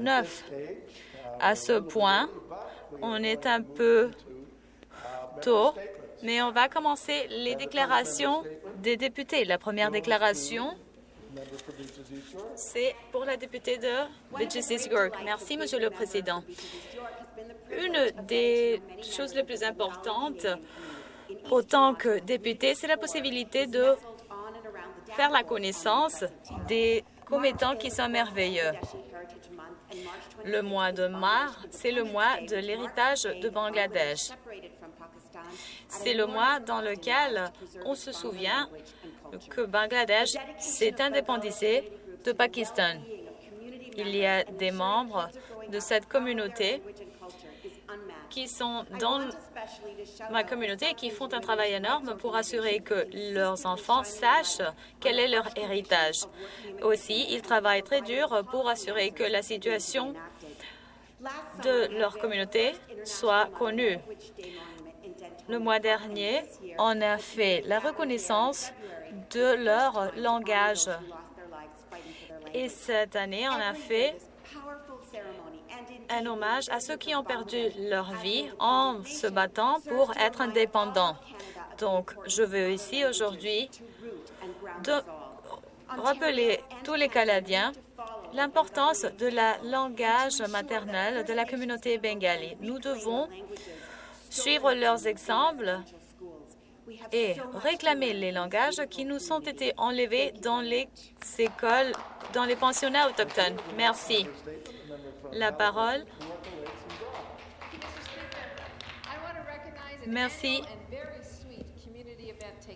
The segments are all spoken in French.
9. À ce point, on est un peu tôt, mais on va commencer les déclarations des députés. La première déclaration, c'est pour la députée de York. Merci, Monsieur le Président. Une des choses les plus importantes autant que député, c'est la possibilité de faire la connaissance des commettants qui sont merveilleux. Le mois de mars, c'est le mois de l'héritage de Bangladesh. C'est le mois dans lequel on se souvient que Bangladesh s'est indépendisé de Pakistan. Il y a des membres de cette communauté qui sont dans ma communauté et qui font un travail énorme pour assurer que leurs enfants sachent quel est leur héritage. Aussi, ils travaillent très dur pour assurer que la situation de leur communauté soit connue. Le mois dernier, on a fait la reconnaissance de leur langage. Et cette année, on a fait un hommage à ceux qui ont perdu leur vie en se battant pour être indépendants. Donc, je veux ici aujourd'hui rappeler tous les Canadiens l'importance de la langage maternel de la communauté bengali. Nous devons suivre leurs exemples et réclamer les langages qui nous ont été enlevés dans les écoles, dans les pensionnats autochtones. Merci. La parole. Merci.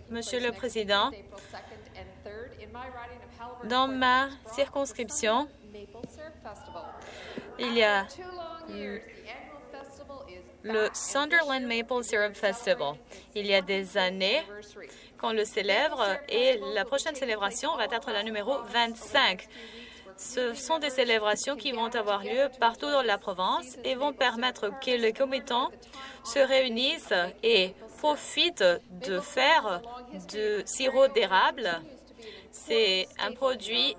Monsieur le Président, dans ma circonscription, il y a le Sunderland Maple Syrup Festival. Il y a des années qu'on le célèbre et la prochaine célébration va être la numéro 25. Ce sont des célébrations qui vont avoir lieu partout dans la province et vont permettre que les commettants se réunissent et profitent de faire du sirop d'érable. C'est un produit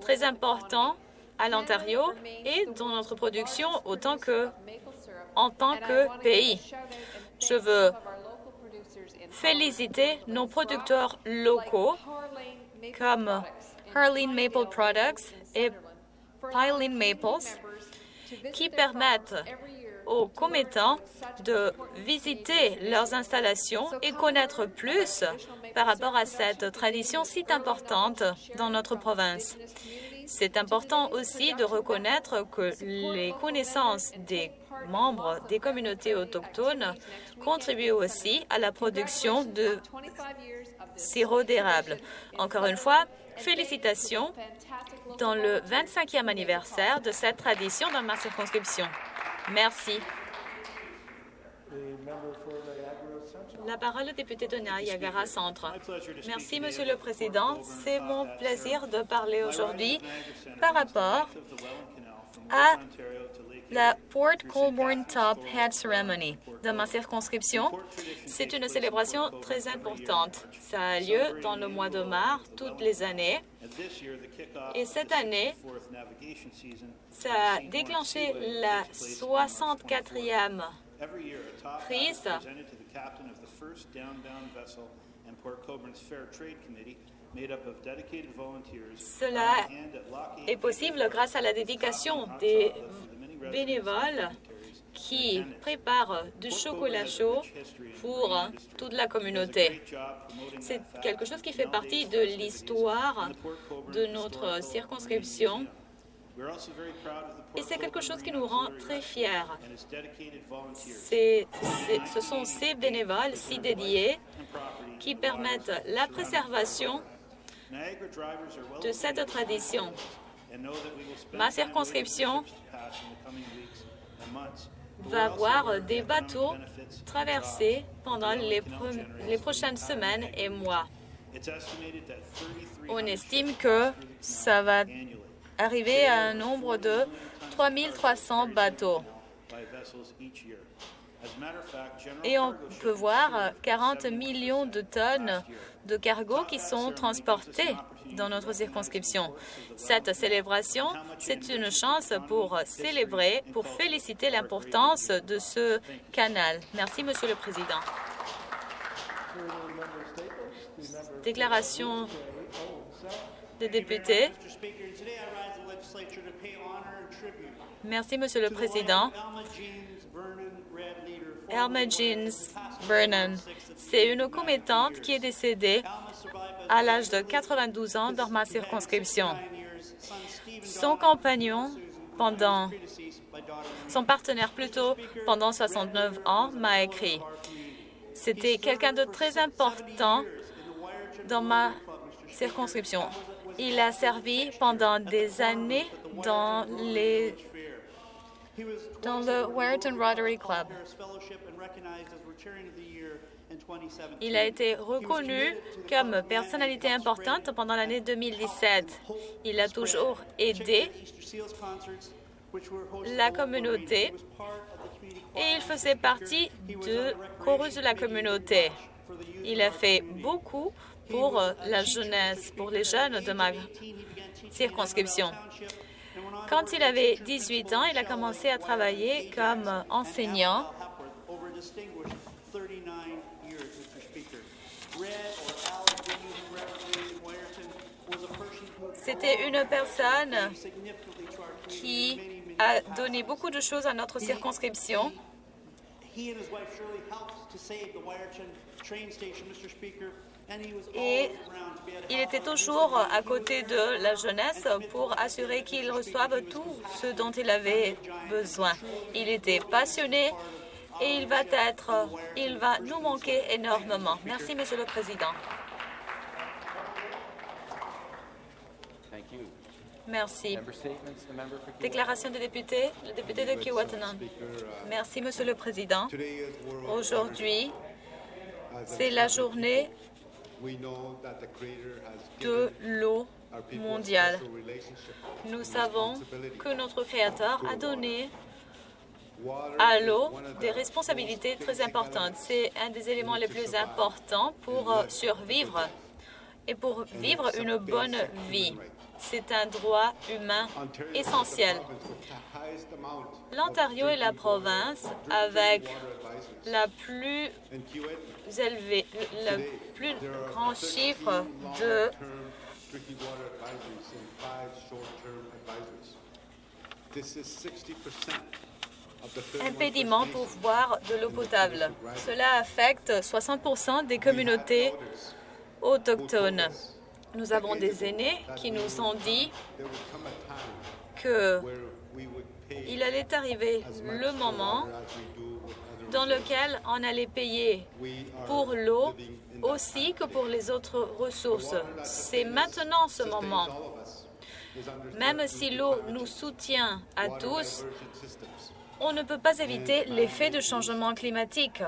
très important à l'Ontario et dans notre production autant que en tant que pays. Je veux féliciter nos producteurs locaux comme Harleen Maple Products et Piling Maples qui permettent aux commettants de visiter leurs installations et connaître plus par rapport à cette tradition si importante dans notre province. C'est important aussi de reconnaître que les connaissances des membres des communautés autochtones contribuent aussi à la production de sirop d'érable. Encore une fois, félicitations dans le 25e anniversaire de cette tradition dans ma circonscription. Merci. La parole au député de Niagara Centre. Merci, Monsieur le Président. C'est mon plaisir de parler aujourd'hui par rapport à la Port Colborne Top Hat Ceremony dans ma circonscription. C'est une célébration très importante. Ça a lieu dans le mois de mars toutes les années. Et cette année, ça a déclenché la 64e prise cela est possible grâce à la dédication des bénévoles qui préparent du chocolat chaud pour toute la communauté. C'est quelque chose qui fait partie de l'histoire de notre circonscription et c'est quelque chose qui nous rend très fiers. ce sont ces bénévoles si dédiés qui permettent la préservation de cette tradition. Ma circonscription va voir des bateaux traverser pendant les, les prochaines semaines et mois. On estime que ça va arriver à un nombre de 3300 bateaux. Et on peut voir 40 millions de tonnes de cargos qui sont transportés dans notre circonscription. Cette célébration, c'est une chance pour célébrer, pour féliciter l'importance de ce canal. Merci, Monsieur le Président. Déclaration députés. Merci, Monsieur le Président. Elma Jeans Vernon, c'est une commettante qui est décédée à l'âge de 92 ans dans ma circonscription. Son compagnon, pendant son partenaire plutôt pendant 69 ans, m'a écrit. C'était quelqu'un de très important dans ma circonscription. Il a servi pendant des années dans les dans le Warrington Rotary Club. Il a été reconnu comme personnalité importante pendant l'année 2017. Il a toujours aidé la communauté et il faisait partie de chorus de la communauté. Il a fait beaucoup pour la jeunesse, pour les jeunes de ma circonscription. Quand il avait 18 ans, il a commencé à travailler comme enseignant C'était une personne qui a donné beaucoup de choses à notre circonscription. Et il était toujours à côté de la jeunesse pour assurer qu'ils reçoivent tout ce dont il avait besoin. Il était passionné et il va être, il va nous manquer énormément. Merci, Monsieur le Président. Merci. Déclaration des députés, le député de Kiwatanan. Merci, Monsieur le Président. Aujourd'hui, c'est la journée de l'eau mondiale. Nous savons que notre Créateur a donné à l'eau des responsabilités très importantes. C'est un des éléments les plus importants pour survivre et pour vivre une bonne vie. C'est un droit humain essentiel. L'Ontario est la province avec la plus élevée, le plus grand chiffre de impédiments pour boire de l'eau potable. Cela affecte 60% des communautés autochtones. Nous avons des aînés qui nous ont dit qu'il allait arriver le moment dans lequel on allait payer pour l'eau aussi que pour les autres ressources. C'est maintenant ce moment. Même si l'eau nous soutient à tous, on ne peut pas éviter l'effet de changement climatique.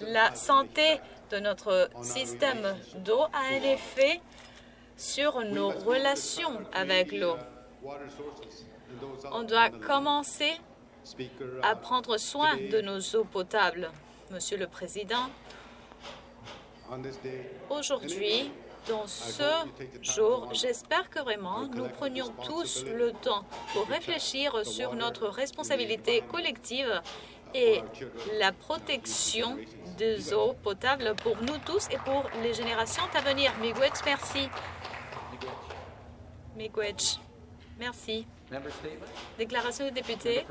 La santé de notre système d'eau a un effet sur nos relations avec l'eau. On doit commencer à prendre soin de nos eaux potables. Monsieur le Président, aujourd'hui, dans ce jour, j'espère que vraiment nous prenions tous le temps pour réfléchir sur notre responsabilité collective et la protection des eaux potables pour nous tous et pour les générations à venir. Miigwech, merci. Miigwech, merci. Déclaration de député.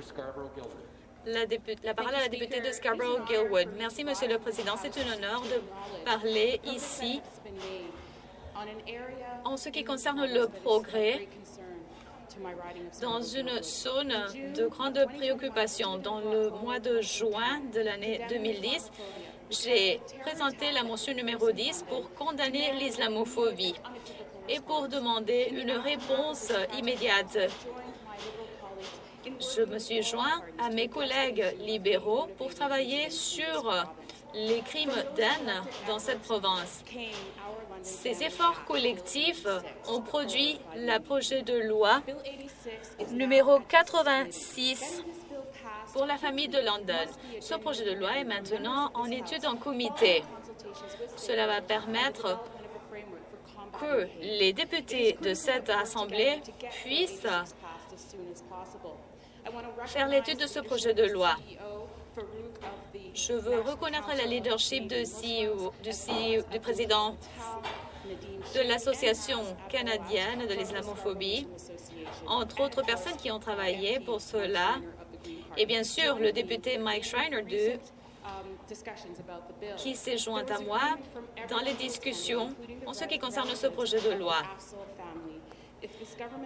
La, la, parole à la députée de Scarborough-Gilwood. Merci, Monsieur le Président. C'est un honneur de parler ici en ce qui concerne le progrès dans une zone de grande préoccupation. Dans le mois de juin de l'année 2010, j'ai présenté la motion numéro 10 pour condamner l'islamophobie et pour demander une réponse immédiate. Je me suis joint à mes collègues libéraux pour travailler sur les crimes d'âne dans cette province. Ces efforts collectifs ont produit le projet de loi numéro 86 pour la famille de London. Ce projet de loi est maintenant en étude en comité. Cela va permettre que les députés de cette Assemblée puissent faire l'étude de ce projet de loi. Je veux reconnaître la leadership de CEO, du, président de l'Association canadienne de l'islamophobie, entre autres personnes qui ont travaillé pour cela, et bien sûr le député Mike Schreiner qui s'est joint à moi dans les discussions en ce qui concerne ce projet de loi.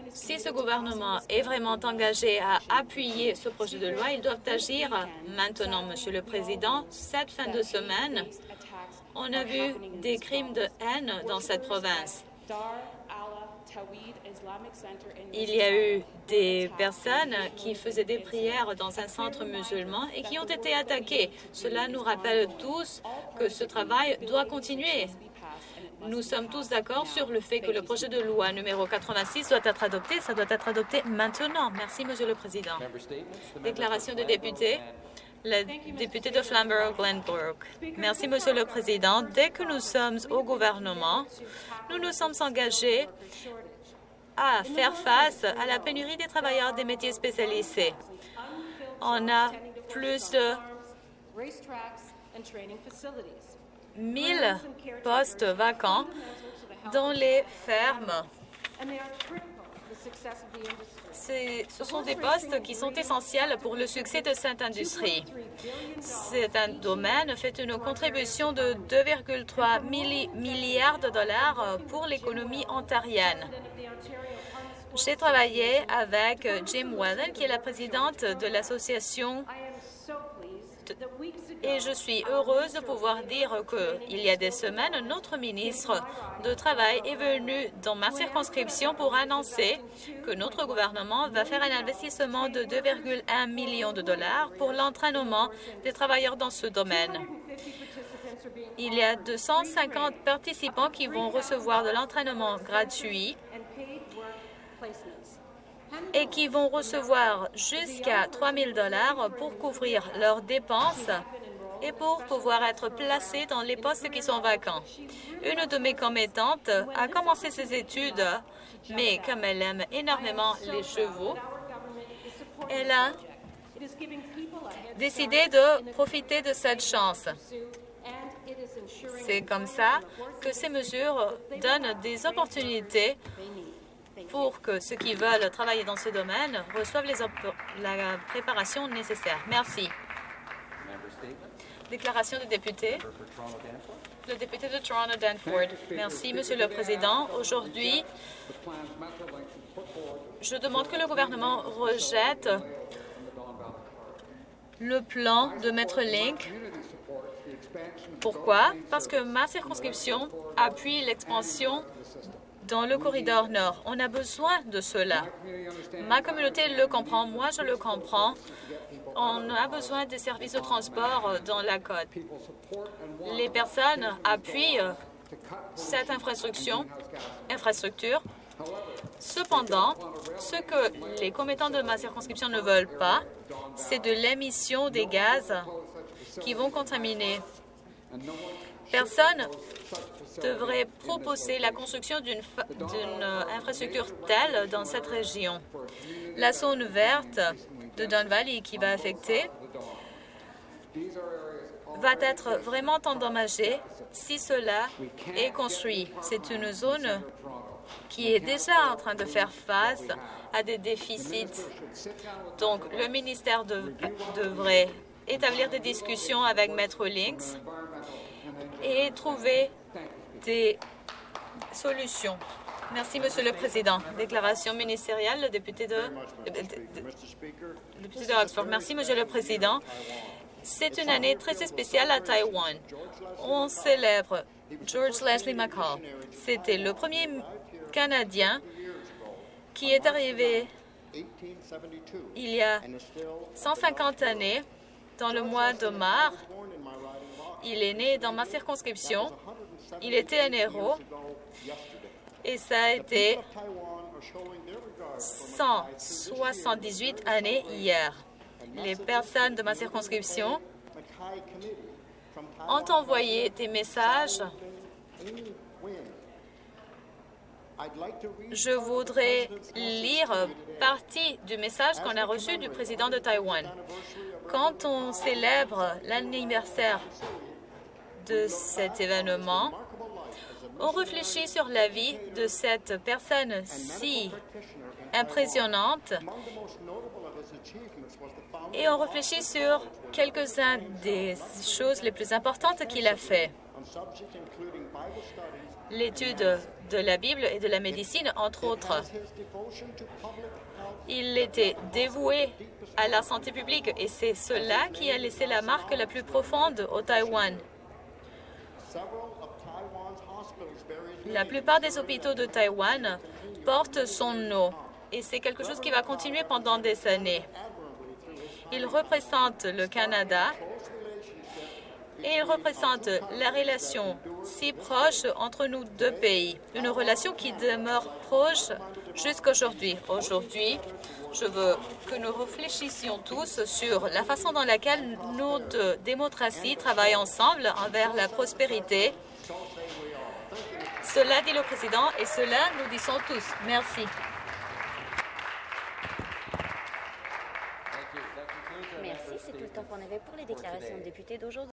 Si ce gouvernement est vraiment engagé à appuyer ce projet de loi, ils doivent agir maintenant, Monsieur le Président. Cette fin de semaine, on a vu des crimes de haine dans cette province. Il y a eu des personnes qui faisaient des prières dans un centre musulman et qui ont été attaquées. Cela nous rappelle tous que ce travail doit continuer. Nous sommes tous d'accord sur le fait que le projet de loi numéro 86 doit être adopté. Ça doit être adopté maintenant. Merci, Monsieur le Président. Déclaration de député. Le député de Flamborough-Glenbrook. Merci, Monsieur le Président. Dès que nous sommes au gouvernement, nous nous sommes engagés à faire face à la pénurie des travailleurs des métiers spécialisés. On a plus de 1000 postes vacants dans les fermes. Ce sont des postes qui sont essentiels pour le succès de cette industrie. C'est un domaine fait une contribution de 2,3 milliards de dollars pour l'économie ontarienne. J'ai travaillé avec Jim Wellen, qui est la présidente de l'association et je suis heureuse de pouvoir dire qu'il y a des semaines, notre ministre de Travail est venu dans ma circonscription pour annoncer que notre gouvernement va faire un investissement de 2,1 millions de dollars pour l'entraînement des travailleurs dans ce domaine. Il y a 250 participants qui vont recevoir de l'entraînement gratuit et qui vont recevoir jusqu'à 3 000 dollars pour couvrir leurs dépenses et pour pouvoir être placés dans les postes qui sont vacants. Une de mes commettantes a commencé ses études, mais comme elle aime énormément les chevaux, elle a décidé de profiter de cette chance. C'est comme ça que ces mesures donnent des opportunités pour que ceux qui veulent travailler dans ce domaine reçoivent la préparation nécessaire. Merci. Déclaration de député. Le député de Toronto Danford. Merci, Monsieur le Président. Aujourd'hui, je demande que le gouvernement rejette le plan de Maître Link. Pourquoi? Parce que ma circonscription appuie l'expansion dans le corridor nord. On a besoin de cela. Ma communauté le comprend, moi je le comprends. On a besoin des services de transport dans la côte. Les personnes appuient cette infrastructure. infrastructure. Cependant, ce que les commettants de ma circonscription ne veulent pas, c'est de l'émission des gaz qui vont contaminer. Personne devrait proposer la construction d'une euh, infrastructure telle dans cette région. La zone verte de Don Valley qui va affecter va être vraiment endommagée si cela est construit. C'est une zone qui est déjà en train de faire face à des déficits. Donc, le ministère devrait établir des discussions avec Metro Links et trouver des solutions. Merci, Monsieur le Président. Déclaration ministérielle, le député de, député de Oxford. Merci, Monsieur le Président. C'est une année très spéciale à Taïwan. On célèbre George Leslie McCall. C'était le premier Canadien qui est arrivé il y a 150 années, dans le mois de mars. Il est né dans ma circonscription il était un héros et ça a été 178 années hier. les personnes de ma circonscription ont envoyé des messages. Je voudrais lire partie du message qu'on a reçu du président de Taïwan. Quand on célèbre l'anniversaire de cet événement, on réfléchit sur la vie de cette personne si impressionnante et on réfléchit sur quelques-uns des choses les plus importantes qu'il a fait. L'étude de la Bible et de la médecine, entre autres. Il était dévoué à la santé publique et c'est cela qui a laissé la marque la plus profonde au Taïwan. La plupart des hôpitaux de Taïwan portent son nom et c'est quelque chose qui va continuer pendant des années. Il représente le Canada et il représente la relation si proche entre nous deux pays, une relation qui demeure proche jusqu'à aujourd'hui. Aujourd'hui, je veux que nous réfléchissions tous sur la façon dans laquelle nos deux démocraties travaillent ensemble envers la prospérité. Cela dit le président et cela nous disons tous. Merci. Merci, c'est tout le temps qu'on avait pour les déclarations de députés d'aujourd'hui.